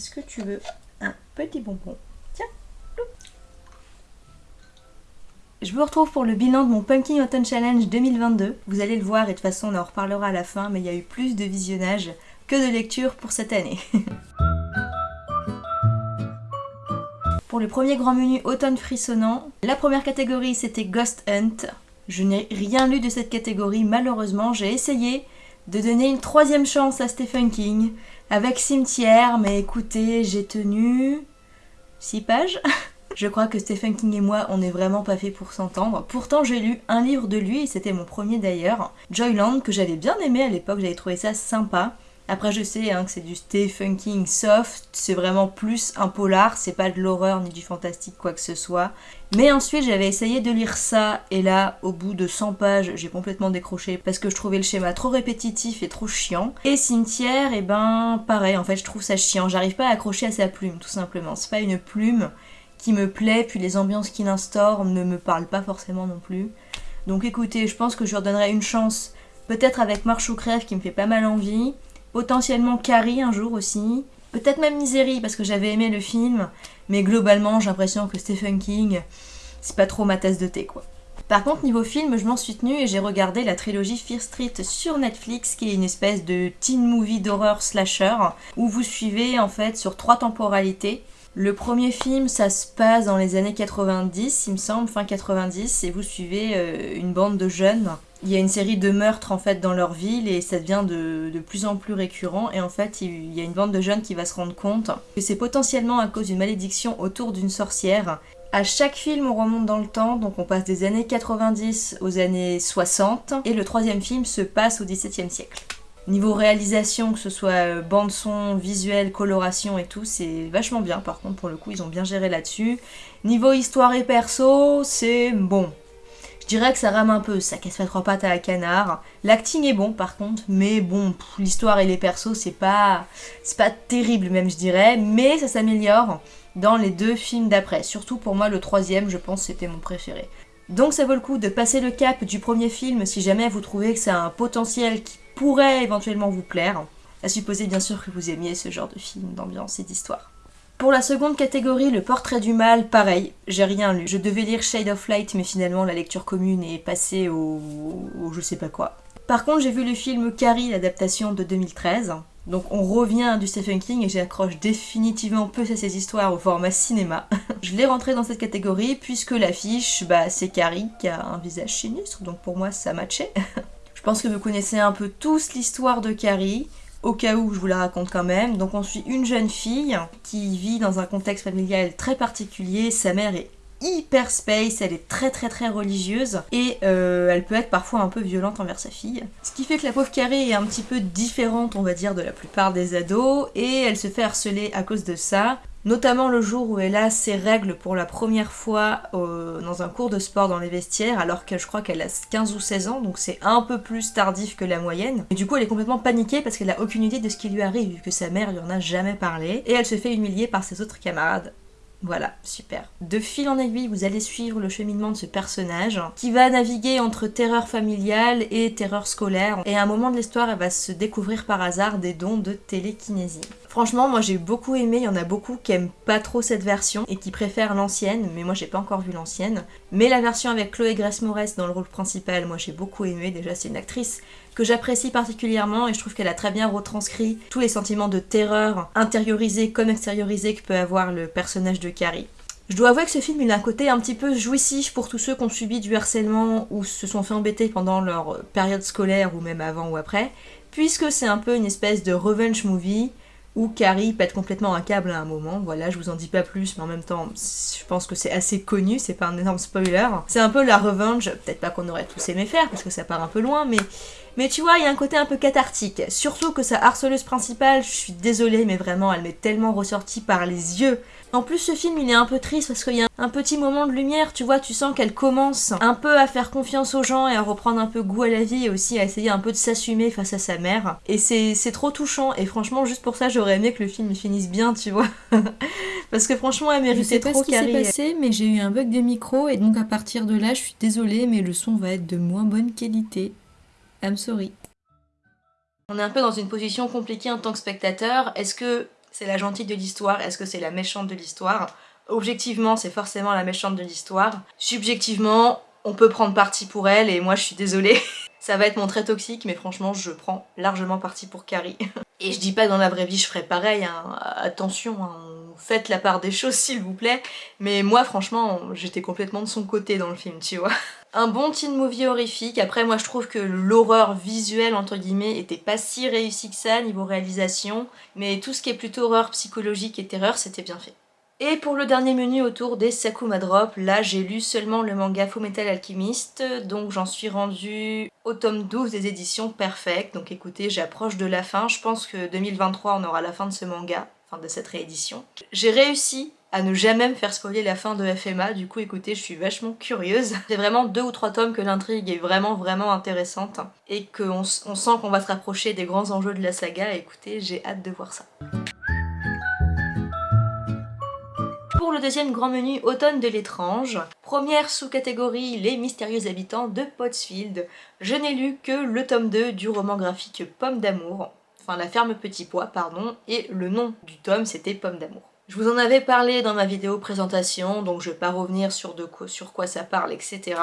Est-ce que tu veux un petit bonbon? Tiens Je vous retrouve pour le bilan de mon Pumpkin Autumn Challenge 2022. Vous allez le voir et de toute façon on en reparlera à la fin, mais il y a eu plus de visionnage que de lecture pour cette année. pour le premier grand menu automne frissonnant, la première catégorie c'était Ghost Hunt. Je n'ai rien lu de cette catégorie malheureusement, j'ai essayé de donner une troisième chance à Stephen King avec Cimetière, mais écoutez, j'ai tenu 6 pages. Je crois que Stephen King et moi, on n'est vraiment pas fait pour s'entendre. Pourtant, j'ai lu un livre de lui, et c'était mon premier d'ailleurs, Joyland, que j'avais bien aimé à l'époque, j'avais trouvé ça sympa. Après, je sais hein, que c'est du Stephen King soft, c'est vraiment plus un polar, c'est pas de l'horreur ni du fantastique, quoi que ce soit. Mais ensuite, j'avais essayé de lire ça, et là, au bout de 100 pages, j'ai complètement décroché parce que je trouvais le schéma trop répétitif et trop chiant. Et Cimetière, et eh ben, pareil, en fait, je trouve ça chiant. J'arrive pas à accrocher à sa plume, tout simplement. C'est pas une plume qui me plaît, puis les ambiances qu'il instaure ne me parlent pas forcément non plus. Donc écoutez, je pense que je lui redonnerai une chance, peut-être avec Marche ou Crève qui me fait pas mal envie potentiellement Carrie un jour aussi, peut-être même Misery parce que j'avais aimé le film, mais globalement j'ai l'impression que Stephen King, c'est pas trop ma tasse de thé quoi. Par contre, niveau film, je m'en suis tenue et j'ai regardé la trilogie Fear Street sur Netflix, qui est une espèce de teen movie d'horreur slasher, où vous suivez en fait sur trois temporalités. Le premier film, ça se passe dans les années 90, il me semble, fin 90, et vous suivez euh, une bande de jeunes il y a une série de meurtres en fait dans leur ville et ça devient de, plus en plus récurrent et en fait il y a une bande de jeunes qui va se rendre compte que c'est potentiellement à cause d'une malédiction autour d'une sorcière. À chaque film on remonte dans le temps, donc on passe des années 90 aux années 60 et le troisième film se passe au XVIIe siècle. Niveau réalisation, que ce soit euh, bande son, visuel, coloration et tout, c'est vachement bien par contre pour le coup ils ont bien géré là-dessus. Niveau histoire et perso, c'est bon, je dirais que ça rame un peu, ça casse pas trois pattes à la canard. L'acting est bon par contre, mais bon, l'histoire et les persos c'est pas, c'est pas terrible même je dirais, mais ça s'améliore dans les deux films d'après. Surtout pour moi le troisième, je pense c'était mon préféré. Donc ça vaut le coup de passer le cap du premier film si jamais vous trouvez que c'est un potentiel qui pourrait éventuellement vous plaire. À supposer bien sûr que vous aimiez ce genre de film, d'ambiance et d'histoire. Pour la seconde catégorie, le portrait du mal, pareil, j'ai rien lu. Je devais lire Shade of Light, mais finalement la lecture commune est passée au, je sais pas quoi. Par contre, j'ai vu le film Carrie, l'adaptation de 2013. Donc on revient du Stephen King et j'accroche définitivement peu à ces histoires au format cinéma. je l'ai rentré dans cette catégorie puisque l'affiche, bah, c'est Carrie qui a un visage sinistre, donc pour moi ça matchait. je pense que vous connaissez un peu tous l'histoire de Carrie au cas où je vous la raconte quand même. Donc on suit une jeune fille qui vit dans un contexte familial très particulier. Sa mère est hyper space, elle est très très très religieuse et euh, elle peut être parfois un peu violente envers sa fille. Ce qui fait que la pauvre Carrie est un petit peu différente on va dire de la plupart des ados et elle se fait harceler à cause de ça notamment le jour où elle a ses règles pour la première fois euh, dans un cours de sport dans les vestiaires, alors que je crois qu'elle a 15 ou 16 ans, donc c'est un peu plus tardif que la moyenne. Et du coup, elle est complètement paniquée parce qu'elle a aucune idée de ce qui lui arrive, vu que sa mère lui en a jamais parlé, et elle se fait humilier par ses autres camarades. Voilà, super. De fil en aiguille, vous allez suivre le cheminement de ce personnage qui va naviguer entre terreur familiale et terreur scolaire. Et à un moment de l'histoire, elle va se découvrir par hasard des dons de télékinésie. Franchement, moi j'ai beaucoup aimé, il y en a beaucoup qui aiment pas trop cette version et qui préfèrent l'ancienne, mais moi j'ai pas encore vu l'ancienne. Mais la version avec Chloé Grace Moretz dans le rôle principal, moi j'ai beaucoup aimé, déjà c'est une actrice que j'apprécie particulièrement et je trouve qu'elle a très bien retranscrit tous les sentiments de terreur intériorisés comme extériorisés que peut avoir le personnage de Carrie. Je dois avouer que ce film il a un côté un petit peu jouissif pour tous ceux qui ont subi du harcèlement ou se sont fait embêter pendant leur période scolaire ou même avant ou après, puisque c'est un peu une espèce de revenge movie où Carrie pète complètement un câble à un moment. Voilà, je vous en dis pas plus, mais en même temps, je pense que c'est assez connu, c'est pas un énorme spoiler. C'est un peu la revenge, peut-être pas qu'on aurait tous aimé faire, parce que ça part un peu loin, mais mais tu vois, il y a un côté un peu cathartique. Surtout que sa harceleuse principale, je suis désolée, mais vraiment, elle m'est tellement ressortie par les yeux. En plus, ce film, il est un peu triste parce qu'il y a un petit moment de lumière, tu vois, tu sens qu'elle commence un peu à faire confiance aux gens et à reprendre un peu goût à la vie et aussi à essayer un peu de s'assumer face à sa mère. Et c'est trop touchant et franchement, juste pour ça, j'aurais aimé que le film finisse bien, tu vois. parce que franchement, elle méritait trop Je sais pas ce qui s'est passé, mais j'ai eu un bug de micro et donc à partir de là, je suis désolée, mais le son va être de moins bonne qualité. I'm sorry. On est un peu dans une position compliquée en tant que spectateur. Est-ce que c'est la gentille de l'histoire, est-ce que c'est la méchante de l'histoire? Objectivement, c'est forcément la méchante de l'histoire. Subjectivement, on peut prendre parti pour elle et moi je suis désolée. Ça va être mon trait toxique, mais franchement, je prends largement parti pour Carrie. Et je dis pas dans la vraie vie je ferais pareil, hein. attention, hein. faites la part des choses s'il vous plaît. Mais moi franchement, j'étais complètement de son côté dans le film, tu vois. Un bon teen movie horrifique, après moi je trouve que l'horreur visuelle entre guillemets était pas si réussie que ça niveau réalisation, mais tout ce qui est plutôt horreur psychologique et terreur c'était bien fait. Et pour le dernier menu autour des Sakuma Drop, là j'ai lu seulement le manga Fullmetal Alchemist, donc j'en suis rendue au tome 12 des éditions Perfect, donc écoutez j'approche de la fin, je pense que 2023 on aura la fin de ce manga, fin de cette réédition. J'ai réussi à ne jamais me faire spoiler la fin de FMA, du coup écoutez je suis vachement curieuse. C'est vraiment deux ou trois tomes que l'intrigue est vraiment vraiment intéressante et qu'on on sent qu'on va se rapprocher des grands enjeux de la saga, écoutez j'ai hâte de voir ça. Pour le deuxième grand menu automne de l'étrange, première sous-catégorie les mystérieux habitants de Pottsfield, je n'ai lu que le tome 2 du roman graphique Pomme d'amour, enfin la ferme Petit Pois pardon, et le nom du tome c'était Pomme d'amour. Je vous en avais parlé dans ma vidéo présentation, donc je vais pas revenir sur, de quoi, sur quoi ça parle, etc.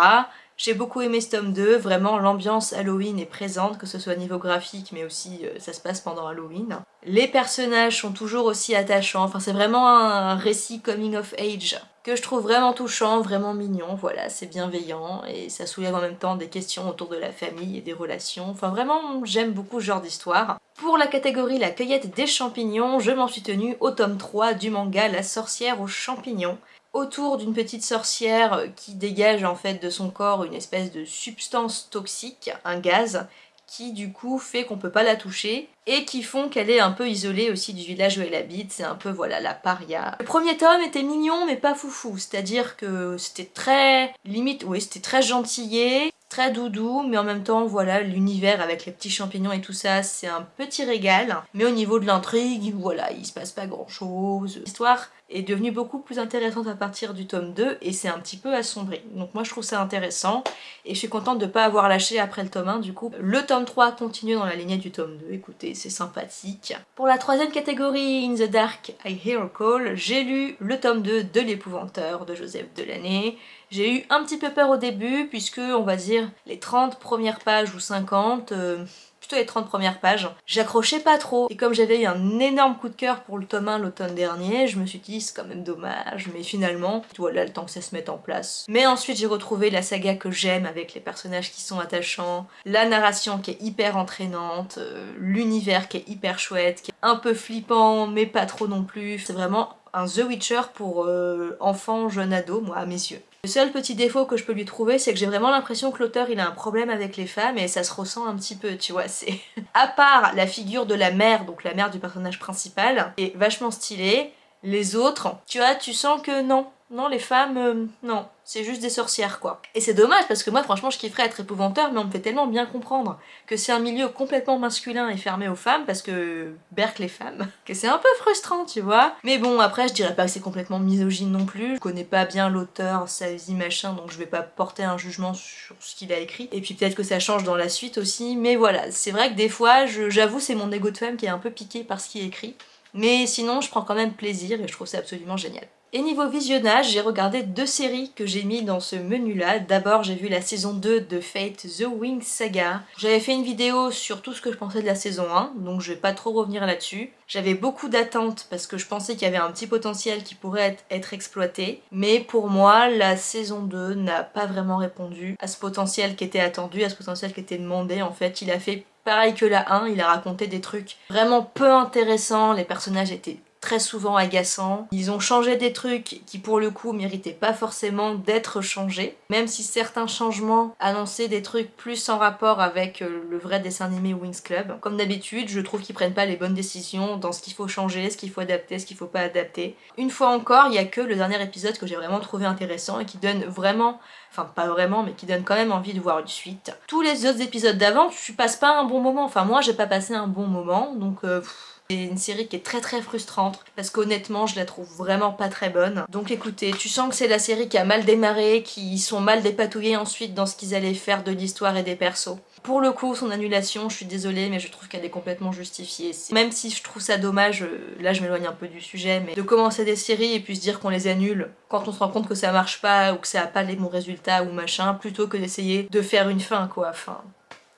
J'ai beaucoup aimé ce tome 2, vraiment l'ambiance Halloween est présente, que ce soit niveau graphique mais aussi euh, ça se passe pendant Halloween. Les personnages sont toujours aussi attachants, enfin c'est vraiment un récit coming of age que je trouve vraiment touchant, vraiment mignon, voilà, c'est bienveillant et ça soulève en même temps des questions autour de la famille et des relations, enfin vraiment j'aime beaucoup ce genre d'histoire. Pour la catégorie la cueillette des champignons, je m'en suis tenue au tome 3 du manga La sorcière aux champignons autour d'une petite sorcière qui dégage en fait de son corps une espèce de substance toxique, un gaz, qui du coup fait qu'on peut pas la toucher et qui font qu'elle est un peu isolée aussi du village où elle habite, c'est un peu voilà la paria. Le premier tome était mignon mais pas foufou, c'est-à-dire que c'était très limite, oui c'était très gentillé, très doudou, mais en même temps, voilà, l'univers avec les petits champignons et tout ça, c'est un petit régal. Mais au niveau de l'intrigue, voilà, il se passe pas grand chose. L'histoire est devenue beaucoup plus intéressante à partir du tome 2 et c'est un petit peu assombri. Donc moi je trouve ça intéressant et je suis contente de pas avoir lâché après le tome 1 du coup. Le tome 3 continue dans la lignée du tome 2, écoutez c'est sympathique. Pour la troisième catégorie, In the Dark I Hear a Call, j'ai lu le tome 2 de l'épouvanteur de Joseph Delaney. J'ai eu un petit peu peur au début puisque on va dire les 30 premières pages ou 50 les 30 premières pages. J'accrochais pas trop, et comme j'avais eu un énorme coup de cœur pour le tome 1 l'automne dernier, je me suis dit c'est quand même dommage, mais finalement, voilà le temps que ça se mette en place. Mais ensuite j'ai retrouvé la saga que j'aime avec les personnages qui sont attachants, la narration qui est hyper entraînante, euh, l'univers qui est hyper chouette, qui est un peu flippant mais pas trop non plus. C'est vraiment un The Witcher pour euh, enfants, jeunes ados, moi à mes yeux. Le seul petit défaut que je peux lui trouver, c'est que j'ai vraiment l'impression que l'auteur il a un problème avec les femmes et ça se ressent un petit peu, tu vois, c'est... à part la figure de la mère, donc la mère du personnage principal, est vachement stylée, les autres, tu vois, tu sens que non, non, les femmes, euh, non, c'est juste des sorcières quoi. Et c'est dommage parce que moi franchement je kifferais être épouvanteur mais on me fait tellement bien comprendre que c'est un milieu complètement masculin et fermé aux femmes parce que Berk les femmes, que c'est un peu frustrant tu vois. Mais bon après je dirais pas que c'est complètement misogyne non plus, je connais pas bien l'auteur, sa vie machin donc je vais pas porter un jugement sur ce qu'il a écrit. Et puis peut-être que ça change dans la suite aussi mais voilà, c'est vrai que des fois j'avoue c'est mon ego de femme qui est un peu piqué par ce qui est écrit. Mais sinon je prends quand même plaisir et je trouve ça absolument génial. Et niveau visionnage, j'ai regardé deux séries que j'ai mis dans ce menu-là. D'abord, j'ai vu la saison 2 de Fate The Wing Saga. J'avais fait une vidéo sur tout ce que je pensais de la saison 1, donc je vais pas trop revenir là-dessus. J'avais beaucoup d'attentes parce que je pensais qu'il y avait un petit potentiel qui pourrait être, exploité. Mais pour moi, la saison 2 n'a pas vraiment répondu à ce potentiel qui était attendu, à ce potentiel qui était demandé. En fait, il a fait pareil que la 1, il a raconté des trucs vraiment peu intéressants, les personnages étaient très souvent agaçants. Ils ont changé des trucs qui pour le coup méritaient pas forcément d'être changés, même si certains changements annonçaient des trucs plus en rapport avec euh, le vrai dessin animé Wings Club. Comme d'habitude, je trouve qu'ils prennent pas les bonnes décisions dans ce qu'il faut changer, ce qu'il faut adapter, ce qu'il faut pas adapter. Une fois encore, il y a que le dernier épisode que j'ai vraiment trouvé intéressant et qui donne vraiment enfin pas vraiment mais qui donne quand même envie de voir une suite. Tous les autres épisodes d'avant, tu passes pas un bon moment, enfin moi j'ai pas passé un bon moment donc euh, C'est une série qui est très très frustrante parce qu'honnêtement je la trouve vraiment pas très bonne. Donc écoutez, tu sens que c'est la série qui a mal démarré, qui sont mal dépatouillés ensuite dans ce qu'ils allaient faire de l'histoire et des persos. Pour le coup, son annulation, je suis désolée, mais je trouve qu'elle est complètement justifiée. Même si je trouve ça dommage, euh, là je m'éloigne un peu du sujet, mais de commencer des séries et puis se dire qu'on les annule quand on se rend compte que ça marche pas ou que ça a pas les bons résultats ou machin, plutôt que d'essayer de faire une fin quoi. Enfin,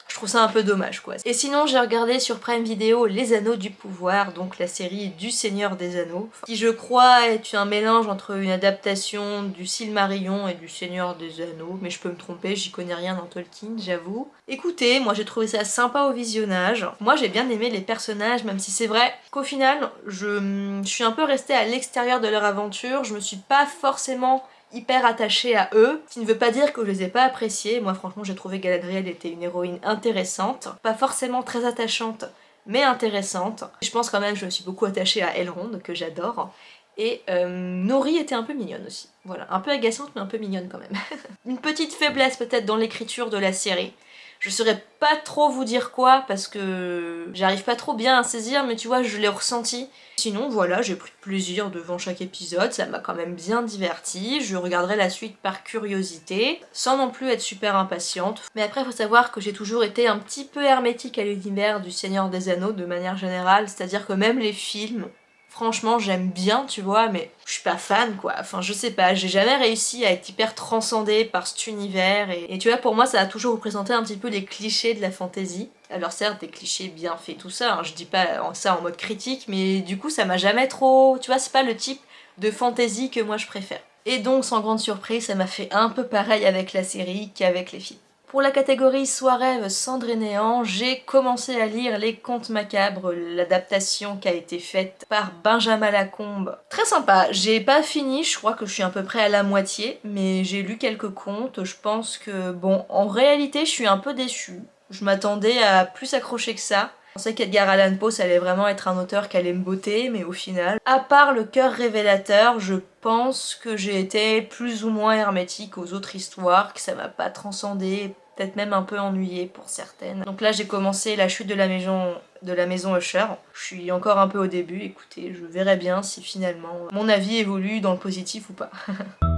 je trouve ça un peu dommage quoi. Et sinon j'ai regardé sur Prime Video Les Anneaux du Pouvoir, donc la série du Seigneur des Anneaux, qui je crois est un mélange entre une adaptation du Silmarillion et du Seigneur des Anneaux, mais je peux me tromper, j'y connais rien dans Tolkien, j'avoue. Écoutez, moi j'ai trouvé ça sympa au visionnage. Moi j'ai bien aimé les personnages, même si c'est vrai qu'au final, je, je suis un peu restée à l'extérieur de leur aventure, je me suis pas forcément hyper attachée à eux, ce qui ne veut pas dire que je les ai pas appréciés. Moi franchement j'ai trouvé Galadriel était une héroïne intéressante, pas forcément très attachante, mais intéressante. Je pense quand même je me suis beaucoup attachée à Elrond, que j'adore. Et euh, Nori était un peu mignonne aussi. Voilà, un peu agaçante mais un peu mignonne quand même. une petite faiblesse peut-être dans l'écriture de la série. Je saurais pas trop vous dire quoi parce que j'arrive pas trop bien à saisir mais tu vois je l'ai ressenti. Sinon voilà j'ai pris plaisir devant chaque épisode, ça m'a quand même bien diverti. Je regarderai la suite par curiosité sans non plus être super impatiente. Mais après faut savoir que j'ai toujours été un petit peu hermétique à l'univers du Seigneur des Anneaux de manière générale, c'est-à-dire que même les films franchement j'aime bien tu vois mais je suis pas fan quoi. Enfin je sais pas j'ai jamais réussi à être hyper transcendée par cet univers et, tu vois pour moi ça a toujours représenté un petit peu les clichés de la fantasy alors certes des clichés bien faits tout ça hein, je dis pas ça en mode critique mais du coup ça m'a jamais trop tu vois c'est pas le type de fantasy que moi je préfère. Et donc sans grande surprise ça m'a fait un peu pareil avec la série qu'avec les films pour la catégorie Soir rêve, cendre et néant, j'ai commencé à lire Les Contes Macabres, l'adaptation qui a été faite par Benjamin Lacombe. Très sympa, j'ai pas fini, je crois que je suis à peu près à la moitié, mais j'ai lu quelques contes, je pense que, bon, en réalité je suis un peu déçue. Je m'attendais à plus accrocher que ça. Je pensais qu'Edgar Allan Poe ça allait vraiment être un auteur qui allait me botter, mais au final, à part le cœur révélateur, je pense que j'ai été plus ou moins hermétique aux autres histoires, que ça m'a pas transcendé, peut-être même un peu ennuyé pour certaines. Donc là j'ai commencé la chute de la maison de la maison Usher. Je suis encore un peu au début, écoutez, je verrai bien si finalement mon avis évolue dans le positif ou pas.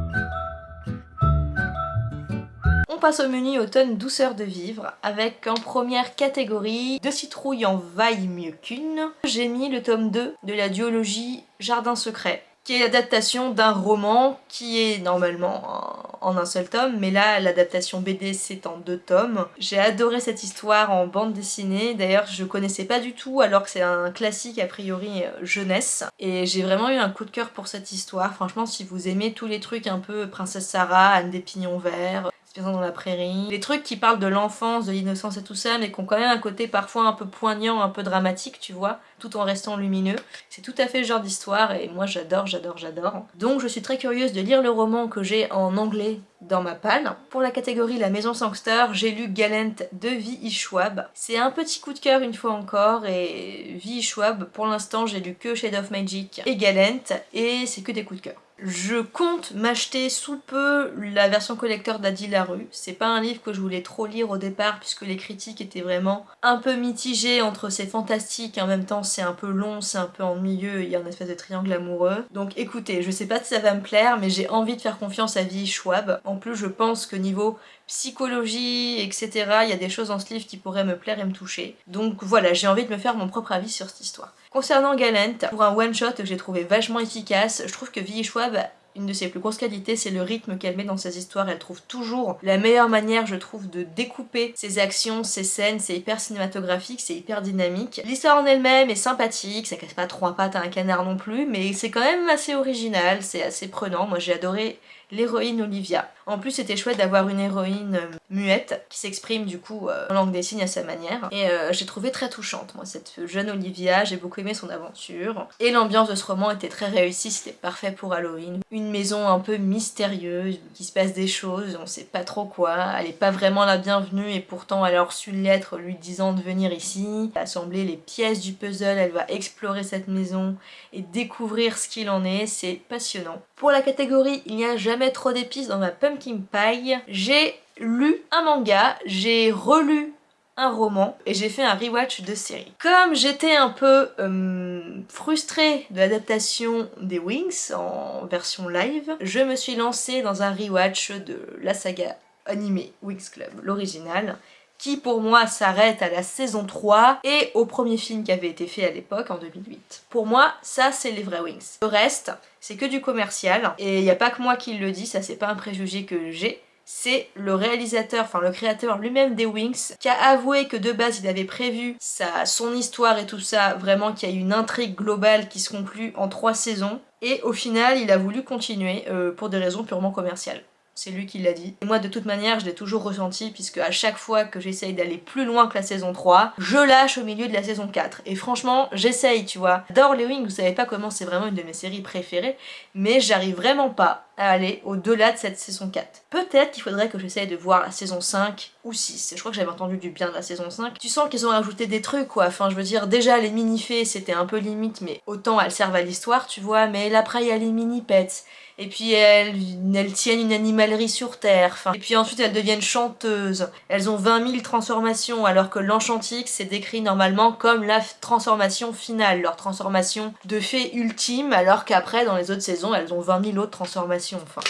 passe au menu automne douceur de vivre avec en première catégorie de citrouilles en vaille mieux qu'une. J'ai mis le tome 2 de la duologie Jardin secret qui est l'adaptation d'un roman qui est normalement en un seul tome, mais là l'adaptation BD c'est en deux tomes. J'ai adoré cette histoire en bande dessinée, d'ailleurs je connaissais pas du tout alors que c'est un classique a priori euh, jeunesse, et j'ai vraiment eu un coup de cœur pour cette histoire. Franchement si vous aimez tous les trucs un peu Princesse Sarah, Anne des Pignons Verts, dans la prairie. Les trucs qui parlent de l'enfance, de l'innocence et tout ça, mais qui ont quand même un côté parfois un peu poignant, un peu dramatique, tu vois, tout en restant lumineux. C'est tout à fait le genre d'histoire et moi j'adore, j'adore, j'adore. Donc je suis très curieuse de lire le roman que j'ai en anglais dans ma palle. Pour la catégorie La Maison Sangster, j'ai lu Galent de V.I. Schwab. C'est un petit coup de cœur une fois encore et V.I. Schwab, pour l'instant j'ai lu que Shade of Magic et Galent et c'est que des coups de cœur. Je compte m'acheter sous peu la version collector d'Adi Larue. C'est pas un livre que je voulais trop lire au départ puisque les critiques étaient vraiment un peu mitigées entre c'est fantastique et en même temps c'est un peu long, c'est un peu ennuyeux, il y a un espèce de triangle amoureux. Donc écoutez, je sais pas si ça va me plaire mais j'ai envie de faire confiance à Vi Schwab. En plus je pense que niveau psychologie, etc. Il y a des choses dans ce livre qui pourraient me plaire et me toucher. Donc voilà, j'ai envie de me faire mon propre avis sur cette histoire. Concernant Galent, pour un one-shot que j'ai trouvé vachement efficace, je trouve que V.I. Schwab une de ses plus grosses qualités, c'est le rythme qu'elle met dans ses histoires. Elle trouve toujours la meilleure manière, je trouve, de découper ses actions, ses scènes. C'est hyper cinématographique, c'est hyper dynamique. L'histoire en elle-même est sympathique, ça casse pas trois pattes à un canard non plus, mais c'est quand même assez original, c'est assez prenant. Moi j'ai adoré l'héroïne Olivia. En plus c'était chouette d'avoir une héroïne euh, muette qui s'exprime du coup euh, en langue des signes à sa manière. Et euh, j'ai trouvé très touchante moi cette jeune Olivia, j'ai beaucoup aimé son aventure. Et l'ambiance de ce roman était très réussie, c'était parfait pour Halloween. Une maison un peu mystérieuse où il se passe des choses, on sait pas trop quoi, elle est pas vraiment la bienvenue et pourtant elle a reçu une lettre lui disant de venir ici, assembler les pièces du puzzle, elle va explorer cette maison et découvrir ce qu'il en est, c'est passionnant. Pour la catégorie il n'y a jamais trop d'épices dans ma pumpkin pie, j'ai lu un manga, j'ai relu un roman et j'ai fait un rewatch de série. Comme j'étais un peu euh, frustrée de l'adaptation des Wings en version live, je me suis lancée dans un rewatch de la saga animée Wings Club, l'original, qui pour moi s'arrête à la saison 3 et au premier film qui avait été fait à l'époque en 2008. Pour moi, ça c'est les vrais Wings. Le reste, c'est que du commercial et il n'y a pas que moi qui le dis, ça c'est pas un préjugé que j'ai c'est le réalisateur, enfin le créateur lui-même des Wings, qui a avoué que de base il avait prévu sa, son histoire et tout ça, vraiment qu'il y a une intrigue globale qui se conclut en trois saisons, et au final il a voulu continuer euh, pour des raisons purement commerciales c'est lui qui l'a dit. Et moi de toute manière je l'ai toujours ressenti puisque à chaque fois que j'essaye d'aller plus loin que la saison 3, je lâche au milieu de la saison 4. Et franchement j'essaye tu vois. J'adore les Wings, vous savez pas comment c'est vraiment une de mes séries préférées, mais j'arrive vraiment pas aller au-delà de cette saison 4. Peut-être qu'il faudrait que j'essaye de voir la saison 5 ou 6. Je crois que j'avais entendu du bien de la saison 5. Tu sens qu'ils ont rajouté des trucs quoi, enfin je veux dire déjà les mini-fées c'était un peu limite mais autant elles servent à l'histoire tu vois, mais après il y a les mini-pets et puis elles, tiennent une animalerie sur Terre, et puis ensuite elles deviennent chanteuses. Elles ont 20 000 transformations, alors que l'enchantique c'est décrit normalement comme la transformation finale, leur transformation de fée ultime, alors qu'après dans les autres saisons elles ont 20 000 autres transformations, enfin...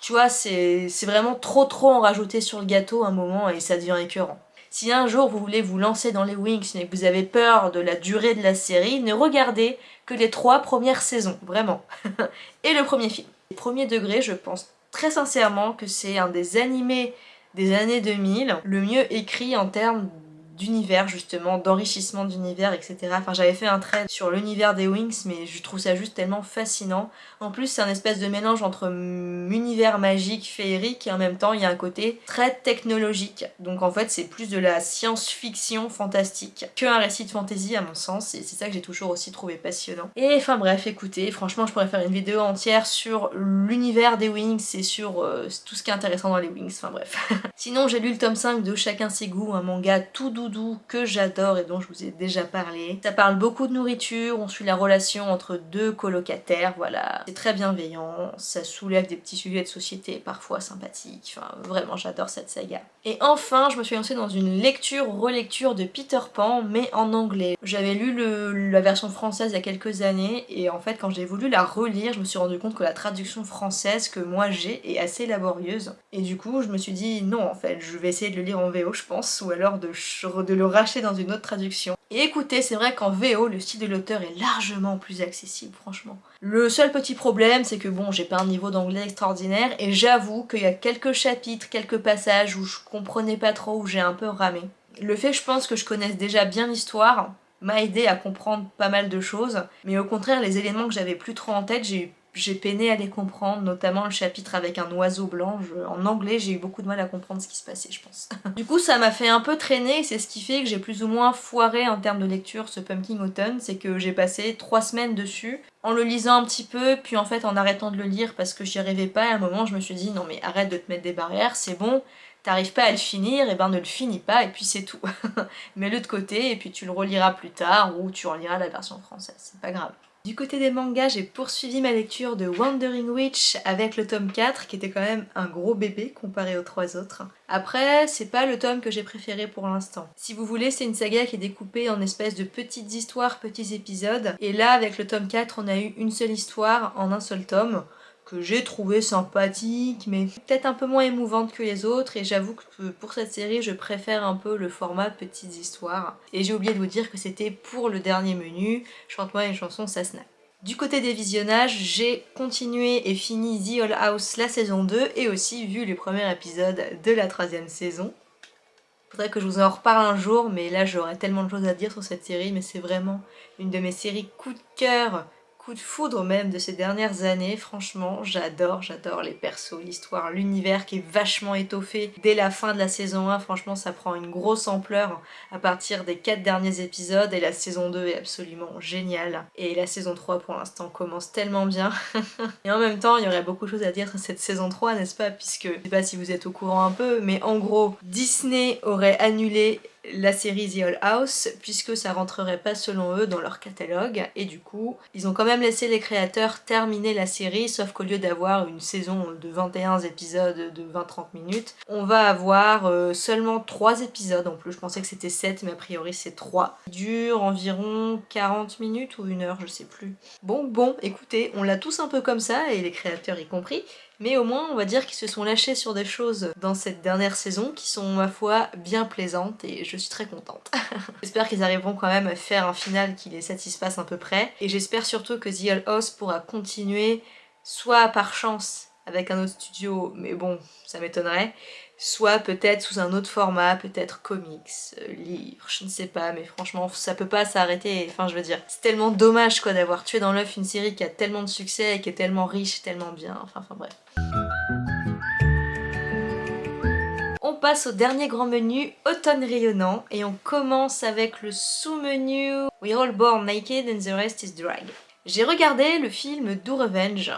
Tu vois, c'est vraiment trop trop en rajouter sur le gâteau un moment et ça devient écœurant. Si un jour vous voulez vous lancer dans les Wings mais que vous avez peur de la durée de la série, ne regardez que les trois premières saisons, vraiment. et le premier film. Premier degré, je pense très sincèrement que c'est un des animés des années 2000 le mieux écrit en termes d'univers justement, d'enrichissement d'univers, etc. Enfin j'avais fait un trait sur l'univers des Wings mais je trouve ça juste tellement fascinant. En plus c'est un espèce de mélange entre univers magique, féerique et en même temps il y a un côté très technologique. Donc en fait c'est plus de la science-fiction fantastique qu'un récit de fantasy à mon sens et c'est ça que j'ai toujours aussi trouvé passionnant. Et enfin bref écoutez, franchement je pourrais faire une vidéo entière sur l'univers des Wings et sur euh, tout ce qui est intéressant dans les Wings, enfin bref. Sinon j'ai lu le tome 5 de Chacun ses goûts, un manga tout doux que j'adore et dont je vous ai déjà parlé. Ça parle beaucoup de nourriture, on suit la relation entre deux colocataires, voilà. C'est très bienveillant, ça soulève des petits sujets de société parfois sympathiques, enfin vraiment j'adore cette saga. Et enfin je me suis lancée dans une lecture-relecture de Peter Pan mais en anglais. J'avais lu la version française il y a quelques années et en fait quand j'ai voulu la relire je me suis rendu compte que la traduction française que moi j'ai est assez laborieuse et du coup je me suis dit non en fait je vais essayer de le lire en VO je pense ou alors de de le racheter dans une autre traduction. Et écoutez, c'est vrai qu'en VO, le style de l'auteur est largement plus accessible, franchement. Le seul petit problème, c'est que bon, j'ai pas un niveau d'anglais extraordinaire, et j'avoue qu'il y a quelques chapitres, quelques passages où je comprenais pas trop, où j'ai un peu ramé. Le fait, je pense que je connaisse déjà bien l'histoire, m'a aidé à comprendre pas mal de choses, mais au contraire, les éléments que j'avais plus trop en tête, j'ai eu j'ai peiné à les comprendre, notamment le chapitre avec un oiseau blanc. en anglais, j'ai eu beaucoup de mal à comprendre ce qui se passait, je pense. du coup, ça m'a fait un peu traîner, c'est ce qui fait que j'ai plus ou moins foiré en termes de lecture ce Pumpkin Autumn, c'est que j'ai passé trois semaines dessus, en le lisant un petit peu, puis en fait en arrêtant de le lire parce que j'y arrivais pas, à un moment je me suis dit non mais arrête de te mettre des barrières, c'est bon, t'arrives pas à le finir, et ben ne le finis pas, et puis c'est tout. Mets-le de côté, et puis tu le reliras plus tard, ou tu reliras la version française, c'est pas grave. Du côté des mangas, j'ai poursuivi ma lecture de Wandering Witch avec le tome 4 qui était quand même un gros bébé comparé aux trois autres. Après, c'est pas le tome que j'ai préféré pour l'instant. Si vous voulez, c'est une saga qui est découpée en espèces de petites histoires, petits épisodes. Et là, avec le tome 4, on a eu une seule histoire en un seul tome que j'ai trouvé sympathique, mais peut-être un peu moins émouvante que les autres, et j'avoue que pour cette série, je préfère un peu le format petites histoires. Et j'ai oublié de vous dire que c'était pour le dernier menu, Chante-moi une chanson, ça snap. Du côté des visionnages, j'ai continué et fini The All House la saison 2, et aussi vu les premiers épisodes de la troisième saison. Faudrait que je vous en reparle un jour, mais là j'aurais tellement de choses à dire sur cette série, mais c'est vraiment une de mes séries coup de cœur de foudre même de ces dernières années, franchement j'adore, j'adore les persos, l'histoire, l'univers qui est vachement étoffé dès la fin de la saison 1, franchement ça prend une grosse ampleur à partir des 4 derniers épisodes et la saison 2 est absolument géniale. Et la saison 3 pour l'instant commence tellement bien. Et en même temps il y aurait beaucoup de choses à dire sur cette saison 3 n'est-ce pas? Puisque je sais pas si vous êtes au courant un peu mais en gros Disney aurait annulé la série The Old House puisque ça rentrerait pas selon eux dans leur catalogue. Et du coup ils ont quand même laissé les créateurs terminer la série sauf qu'au lieu d'avoir une saison de 21 épisodes de 20-30 minutes on va avoir euh, seulement 3 épisodes en plus. Je pensais que c'était 7 mais a priori c'est 3 dure environ 40 minutes ou une heure je sais plus. Bon bon écoutez on l'a tous un peu comme ça et les créateurs y compris mais au moins on va dire qu'ils se sont lâchés sur des choses dans cette dernière saison qui sont ma foi bien plaisantes et je suis très contente. j'espère qu'ils arriveront quand même à faire un final qui les satisfasse à peu près et j'espère surtout que The Old House pourra continuer soit par chance avec un autre studio, mais bon, ça m'étonnerait, soit peut-être sous un autre format, peut-être comics, euh, livre, je ne sais pas, mais franchement ça peut pas s'arrêter, enfin je veux dire, c'est tellement dommage quoi d'avoir tué dans l'œuf une série qui a tellement de succès et qui est tellement riche, tellement bien, enfin, enfin bref. On passe au dernier grand menu, automne rayonnant, et on commence avec le sous-menu We're all born naked and the rest is drag. J'ai regardé le film Do Revenge,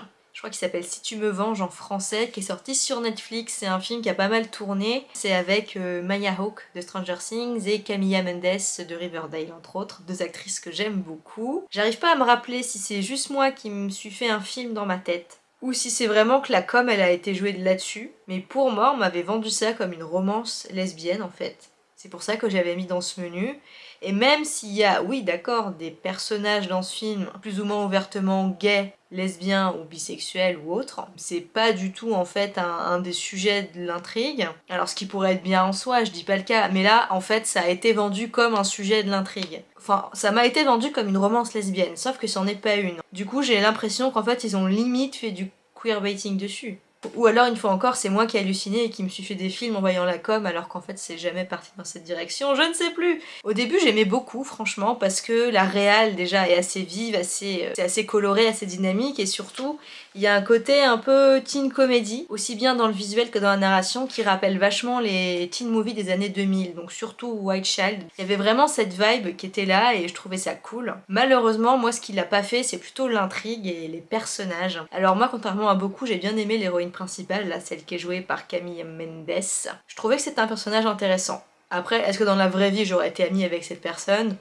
crois qu'il s'appelle Si tu me venges en français, qui est sorti sur Netflix. C'est un film qui a pas mal tourné. C'est avec euh, Maya Hawke de Stranger Things et Camilla Mendes de Riverdale, entre autres. Deux actrices que j'aime beaucoup. J'arrive pas à me rappeler si c'est juste moi qui me suis fait un film dans ma tête ou si c'est vraiment que la com elle a été jouée là-dessus. Mais pour moi, on m'avait vendu ça comme une romance lesbienne en fait. C'est pour ça que j'avais mis dans ce menu. Et même s'il y a, oui d'accord, des personnages dans ce film plus ou moins ouvertement gays, lesbiens ou bisexuels ou autres, c'est pas du tout en fait un, des sujets de l'intrigue. Alors ce qui pourrait être bien en soi, je dis pas le cas, mais là en fait ça a été vendu comme un sujet de l'intrigue. Enfin, ça m'a été vendu comme une romance lesbienne, sauf que c'en est pas une. Du coup j'ai l'impression qu'en fait ils ont limite fait du queerbaiting dessus. Ou alors, une fois encore, c'est moi qui ai halluciné et qui me suis fait des films en voyant la com alors qu'en fait c'est jamais parti dans cette direction, je ne sais plus Au début j'aimais beaucoup franchement parce que la réal déjà est assez vive, assez, euh, c'est assez coloré, assez dynamique et surtout il y a un côté un peu teen comedy, aussi bien dans le visuel que dans la narration, qui rappelle vachement les teen movies des années 2000, donc surtout White Child. Il y avait vraiment cette vibe qui était là et je trouvais ça cool. Malheureusement, moi ce qu'il a pas fait, c'est plutôt l'intrigue et les personnages. Alors moi, contrairement à beaucoup, j'ai bien aimé l'héroïne principale, là, celle qui est jouée par Camille Mendes. Je trouvais que c'était un personnage intéressant. Après, est-ce que dans la vraie vie j'aurais été amie avec cette personne?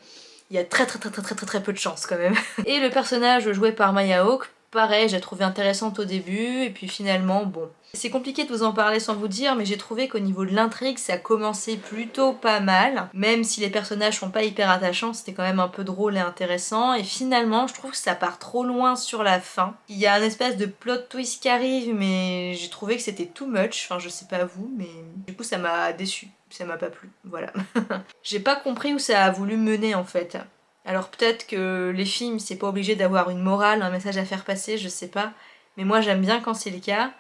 Il y a très très très très très très très peu de chance quand même. Et le personnage joué par Maya Hawke, pareil, j'ai trouvé intéressante au début, et puis finalement, bon. C'est compliqué de vous en parler sans vous dire, mais j'ai trouvé qu'au niveau de l'intrigue, ça commençait plutôt pas mal. Même si les personnages sont pas hyper attachants, c'était quand même un peu drôle et intéressant. Et finalement, je trouve que ça part trop loin sur la fin. Il y a un espèce de plot twist qui arrive, mais j'ai trouvé que c'était too much. Enfin, je sais pas vous, mais du coup, ça m'a déçu. Ça m'a pas plu, voilà. j'ai pas compris où ça a voulu mener en fait. Alors peut-être que les films, c'est pas obligé d'avoir une morale, un message à faire passer, je sais pas. Mais moi j'aime bien quand c'est le cas.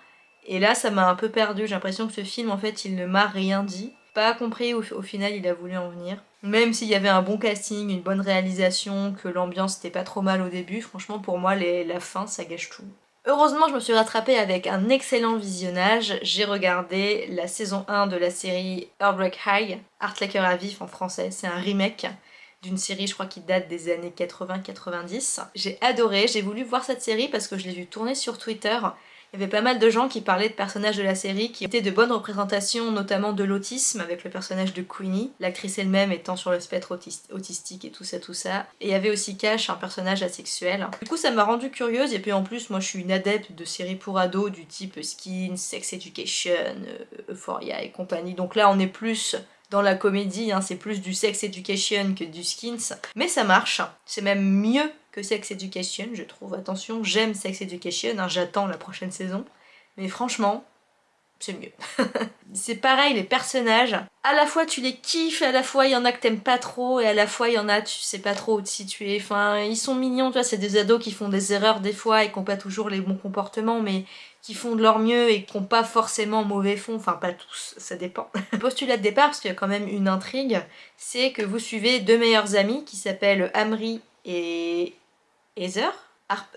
Et là ça m'a un peu perdu, j'ai l'impression que ce film en fait il ne m'a rien dit. Pas compris où au final il a voulu en venir. Même s'il y avait un bon casting, une bonne réalisation, que l'ambiance était pas trop mal au début, franchement pour moi la fin ça gâche tout. Heureusement je me suis rattrapée avec un excellent visionnage, j'ai regardé la saison 1 de la série Heartbreak High, Art Laker à vif en français, c'est un remake d'une série je crois qui date des années 80-90. J'ai adoré, j'ai voulu voir cette série parce que je l'ai vue tourner sur Twitter. Il y avait pas mal de gens qui parlaient de personnages de la série qui étaient de bonnes représentations, notamment de l'autisme avec le personnage de Queenie, l'actrice elle-même étant sur le spectre autistique et tout ça tout ça. Et il y avait aussi Cash, un personnage asexuel. Du coup ça m'a rendu curieuse et puis en plus moi je suis une adepte de séries pour ados du type Skin, Sex Education, Euphoria et compagnie. Donc là on est plus dans la comédie, hein, c'est plus du sex education que du skins, mais ça marche, c'est même mieux que sex education, je trouve. Attention, j'aime sex education, hein, j'attends la prochaine saison, mais franchement, c'est mieux. c'est pareil, les personnages, à la fois tu les kiffes, à la fois il y en a que t'aimes pas trop, et à la fois il y en a tu sais pas trop où te situer. Enfin, ils sont mignons, tu vois, c'est des ados qui font des erreurs des fois et qui ont pas toujours les bons comportements, mais qui font de leur mieux et qui n'ont pas forcément mauvais fond, enfin pas tous, ça dépend. Le postulat de départ, parce qu'il y a quand même une intrigue, c'est que vous suivez deux meilleurs amis qui s'appellent Amri et Heather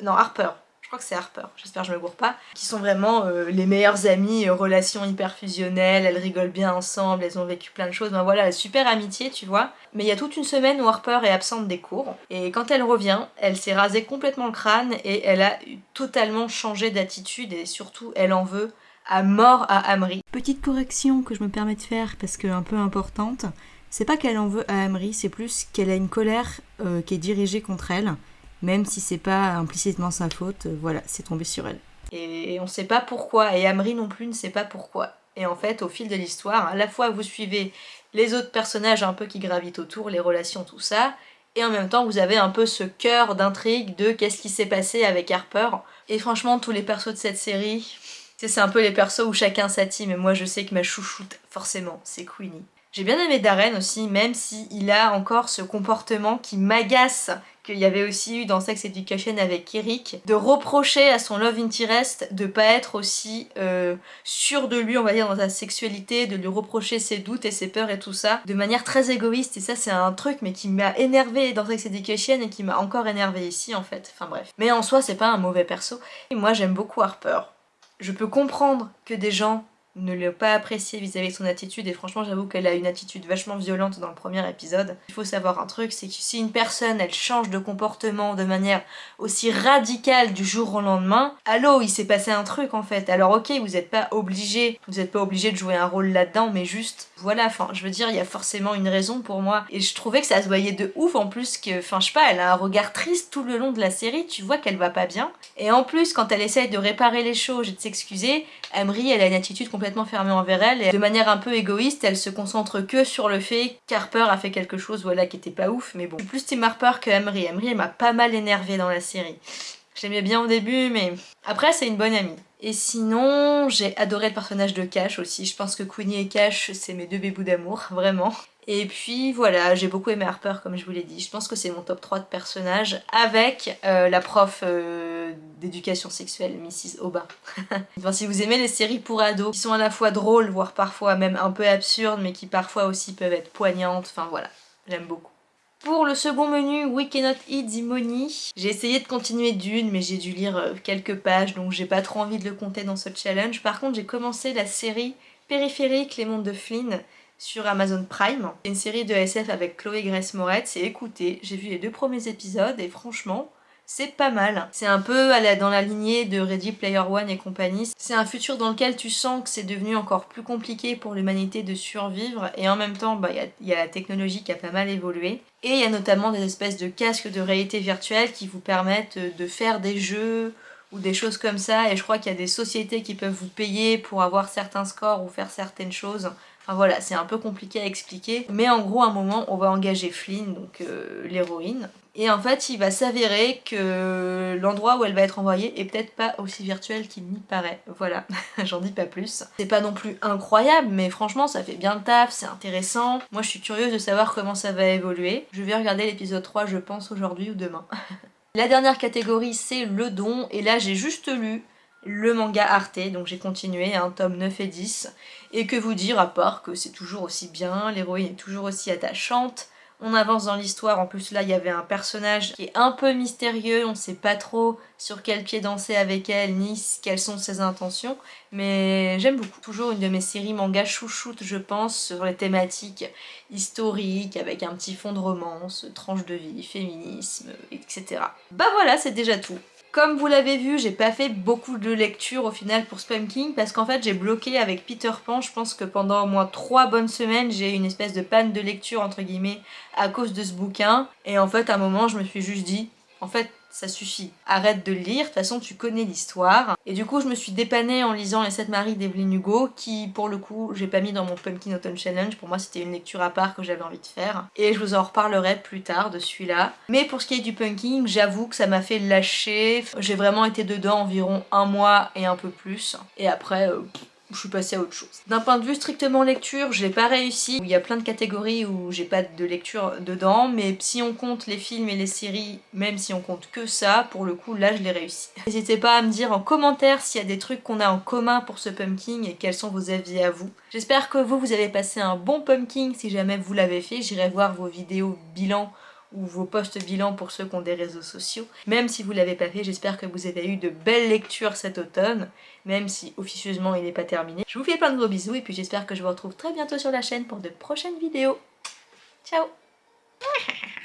Non, Harper, que c'est Harper, j'espère que je me gourre pas, qui sont vraiment euh, les meilleures amies, euh, relations hyper fusionnelles, elles rigolent bien ensemble, elles ont vécu plein de choses, ben voilà, super amitié, tu vois. Mais il y a toute une semaine où Harper est absente des cours, et quand elle revient, elle s'est rasée complètement le crâne, et elle a totalement changé d'attitude, et surtout, elle en veut à mort à Amri. Petite correction que je me permets de faire, parce que un peu importante, C'est pas qu'elle en veut à Amri, c'est plus qu'elle a une colère euh, qui est dirigée contre elle, même si c'est pas implicitement sa faute, euh, voilà, c'est tombé sur elle. Et on sait pas pourquoi, et Amri non plus ne sait pas pourquoi. Et en fait, au fil de l'histoire, à la fois vous suivez les autres personnages un peu qui gravitent autour, les relations, tout ça, et en même temps vous avez un peu ce cœur d'intrigue de qu'est-ce qui s'est passé avec Harper. Et franchement, tous les persos de cette série, c'est un peu les persos où chacun sa et moi je sais que ma chouchoute, forcément, c'est Queenie. J'ai bien aimé Darren aussi, même s'il a encore ce comportement qui m'agace qu'il y avait aussi eu dans Sex Education avec Eric, de reprocher à son love interest de pas être aussi euh, sûr de lui, on va dire, dans sa sexualité, de lui reprocher ses doutes et ses peurs et tout ça, de manière très égoïste, et ça c'est un truc mais qui m'a énervé dans Sex Education et qui m'a encore énervé ici en fait, enfin bref. Mais en soi c'est pas un mauvais perso, et moi j'aime beaucoup Harper. Je peux comprendre que des gens ne l'a pas apprécié vis-à-vis de son attitude et franchement j'avoue qu'elle a une attitude vachement violente dans le premier épisode. Il faut savoir un truc, c'est que si une personne elle change de comportement de manière aussi radicale du jour au lendemain, allô il s'est passé un truc en fait. Alors ok vous n'êtes pas obligé, vous n'êtes pas obligé de jouer un rôle là-dedans mais juste voilà, enfin je veux dire il y a forcément une raison pour moi et je trouvais que ça se voyait de ouf en plus que, enfin je sais pas, elle a un regard triste tout le long de la série, tu vois qu'elle va pas bien et en plus quand elle essaye de réparer les choses et de s'excuser, Emery elle a une attitude complètement fermée envers elle et de manière un peu égoïste elle se concentre que sur le fait qu'Harper a fait quelque chose voilà qui était pas ouf mais bon. Plus Tim Harper que Emery. Emery elle m'a pas mal énervé dans la série. Je l'aimais bien au début mais après c'est une bonne amie. Et sinon, j'ai adoré le personnage de Cash aussi. Je pense que Queenie et Cash, c'est mes deux bébous d'amour, vraiment. Et puis voilà, j'ai beaucoup aimé Harper comme je vous l'ai dit. Je pense que c'est mon top 3 de personnages avec euh, la prof euh, d'éducation sexuelle, Mrs. Enfin, si vous aimez les séries pour ados, qui sont à la fois drôles, voire parfois même un peu absurdes, mais qui parfois aussi peuvent être poignantes, enfin voilà, j'aime beaucoup. Pour le second menu, We Cannot Eat the Money, j'ai essayé de continuer d'une, mais j'ai dû lire euh, quelques pages, donc j'ai pas trop envie de le compter dans ce challenge. Par contre, j'ai commencé la série Périphérique, les mondes de Flynn, sur Amazon Prime. C'est une série de SF avec Chloé Grace Moretz et écoutez, j'ai vu les deux premiers épisodes et franchement, c'est pas mal. C'est un peu dans la lignée de Ready Player One et compagnie. C'est un futur dans lequel tu sens que c'est devenu encore plus compliqué pour l'humanité de survivre et en même temps, bah, il bah, y, y, a la technologie qui a pas mal évolué. Et il y a notamment des espèces de casques de réalité virtuelle qui vous permettent de faire des jeux ou des choses comme ça et je crois qu'il y a des sociétés qui peuvent vous payer pour avoir certains scores ou faire certaines choses Enfin voilà, c'est un peu compliqué à expliquer. Mais en gros, à un moment, on va engager Flynn, donc euh, l'héroïne. Et en fait, il va s'avérer que l'endroit où elle va être envoyée est peut-être pas aussi virtuel qu'il n'y paraît. Voilà, j'en dis pas plus. C'est pas non plus incroyable, mais franchement, ça fait bien le taf, c'est intéressant. Moi, je suis curieuse de savoir comment ça va évoluer. Je vais regarder l'épisode 3, je pense, aujourd'hui ou demain. La dernière catégorie, c'est le don. Et là, j'ai juste lu le manga Arte, donc j'ai continué, un tome 9 et 10, et que vous dire à part que c'est toujours aussi bien, l'héroïne est toujours aussi attachante, on avance dans l'histoire, en plus là il y avait un personnage qui est un peu mystérieux, on sait pas trop sur quel pied danser avec elle, ni quelles sont ses intentions, mais j'aime beaucoup. Toujours une de mes séries manga chouchoute je pense, sur les thématiques historiques, avec un petit fond de romance, tranche de vie, féminisme, etc. Bah voilà, c'est déjà tout. Comme vous l'avez vu, j'ai pas fait beaucoup de lectures au final pour King parce qu'en fait j'ai bloqué avec Peter Pan. Je pense que pendant au moins 3 bonnes semaines, j'ai eu une espèce de panne de lecture entre guillemets à cause de ce bouquin. Et en fait à un moment je me suis juste dit, en fait ça suffit. Arrête de lire, de toute façon tu connais l'histoire. Et du coup je me suis dépannée en lisant Les 7 maris d'Evelyn Hugo, qui pour le coup j'ai pas mis dans mon Pumpkin Autumn Challenge, pour moi c'était une lecture à part que j'avais envie de faire. Et je vous en reparlerai plus tard de celui-là. Mais pour ce qui est du punking, j'avoue que ça m'a fait lâcher. J'ai vraiment été dedans environ un mois et un peu plus. Et après... Euh, je suis passée à autre chose. D'un point de vue strictement lecture, j'ai pas réussi. Il y a plein de catégories où j'ai pas de lecture dedans, mais si on compte les films et les séries, même si on compte que ça, pour le coup, là je l'ai réussi. N'hésitez pas à me dire en commentaire s'il y a des trucs qu'on a en commun pour ce pumpkin et quels sont vos avis à vous. J'espère que vous, vous avez passé un bon pumpkin si jamais vous l'avez fait. J'irai voir vos vidéos bilan ou vos posts bilan pour ceux qui ont des réseaux sociaux. Même si vous l'avez pas fait, j'espère que vous avez eu de belles lectures cet automne, même si officieusement il n'est pas terminé. Je vous fais plein de gros bisous et puis j'espère que je vous retrouve très bientôt sur la chaîne pour de prochaines vidéos. Ciao